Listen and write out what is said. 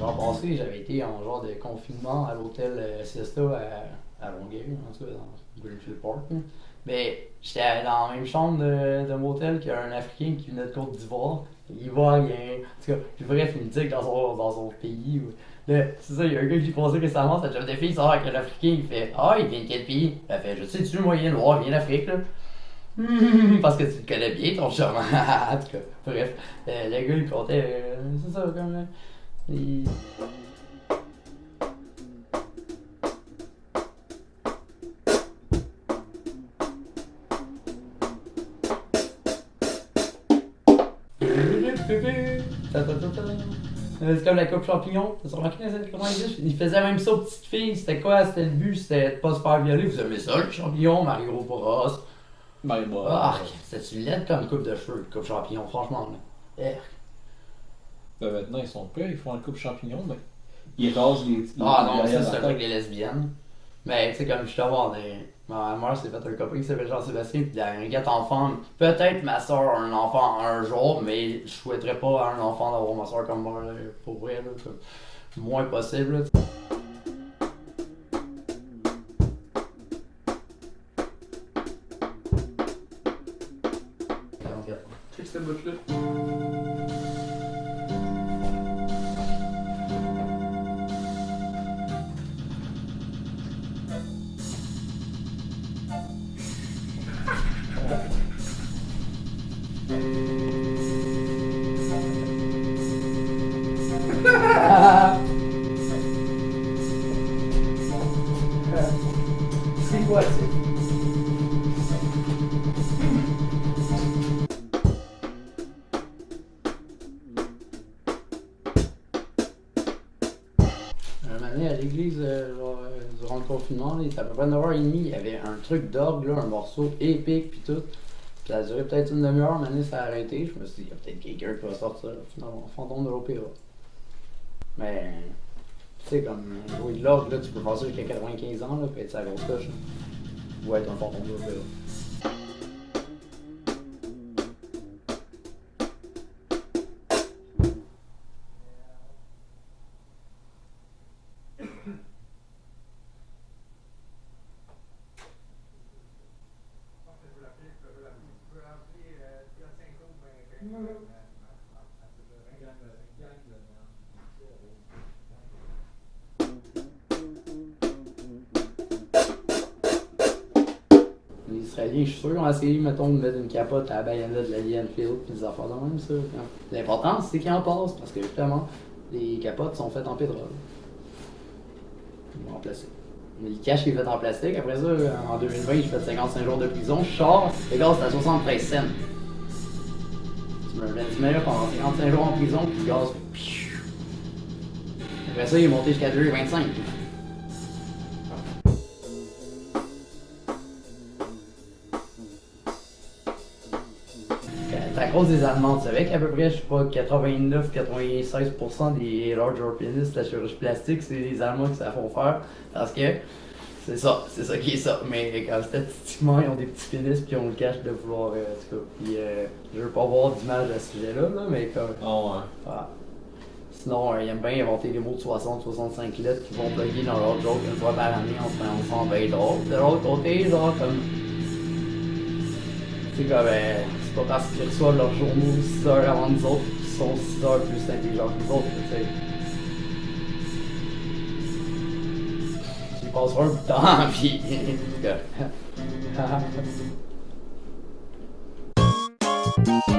L'hiver passé, j'avais été en genre de confinement à l'hôtel euh, Siesta à, à Longueuil, en tout cas dans Greenfield Park. là. Mais j'étais dans la même chambre de, de mon hôtel qu'un Africain qui venait de Côte d'Ivoire. Ivoirien. En tout cas, puis bref, il me dit que dans son, dans son pays. c'est ça, il y a un gars qui passé récemment, ça job de fille, il sort avec un Africain, il fait Ah, il vient de quel pays? Elle fait Je sais, tu moi, il vient noir, il vient d'Afrique, là. Parce que tu le connais bien, ton chum. en tout cas, bref, euh, le gars, il comptait. euh, c'est ça, comme. C'est comme la coupe champignon. T'as remarqué comment il dit? Il faisait même ça aux petites filles. C'était quoi? C'était le but? C'était de pas se faire violer. Vous aimez ça, le champignon, Mario Bros? Ben, bah, Ah, c'était-tu laide comme coupe de cheveux, coupe champignon, franchement, là. Ben, maintenant, ils sont prêts, ils font un coupe champignon, mais ils rasent les. Ah non, ça, c'est un truc des lesbiennes. Mais tu sais, comme je suis voir, des... ma mère s'est fait un copain qui s'appelle Jean-Sébastien, puis il a un gars enfant. Peut-être ma soeur a un enfant un jour, mais je souhaiterais pas à un enfant d'avoir ma soeur comme moi, là, pour vrai, là. comme Moins possible, là. Check cette bout-là. C'est quoi, à l'église, euh, euh, durant le confinement, là, à peu près 9h30, il y avait un truc d'orgue, un morceau épique, puis tout. Ça a duré peut-être une demi-heure, donné, ça a arrêté. Je me suis dit, il y a peut-être quelqu'un qui va sortir, finalement, fantôme de l'opéra. Mais, tu sais, comme jouer de l'orgue, là, tu peux ça jusqu'à 95 ans, là, puis être sa grosse coche. là. Ou être un fantôme de l'opéra. Les Israéliens, je suis sûr, ont essayé, mettons, de mettre une capote à la baïonnette de la Enfield, puis des affaires de même, ça. L'important, c'est qu'ils en passent, parce que justement, les capotes sont faites en pétrole. En plastique. Mais le cash est fait en plastique. Après ça, en 2020, j'ai fait 55 jours de prison. Je sors, le gaz, c'est à 73 cents. Mets là pendant 55 jours en prison, puis gaz. Après ça, il est monté jusqu'à 2,25. C'est à cause des Allemands. Tu savais qu'à peu près, je sais pas, 89-96% des large orpinistes, la chirurgie plastique, c'est les Allemands qui savent faire. Parce que c'est ça, c'est ça qui est ça. Mais quand statistiquement, ils ont des petits pénis puis ils ont le cash de vouloir. Euh, en tout cas, puis euh, je veux pas voir d'image à ce sujet-là, là, mais comme. Ah ouais. voilà. Sinon, euh, ils aiment bien inventer des mots de 60-65 lettres qui vont plugger dans leur joke une fois par année en se faisant bien drôle. De l'autre côté, genre comme. C'est comme. euh, c'est pas parce qu'ils reçoivent leurs journaux 6 heures avant nous autres qu'ils sont 6 heures plus intelligents que nous autres, tu sais. Confortável.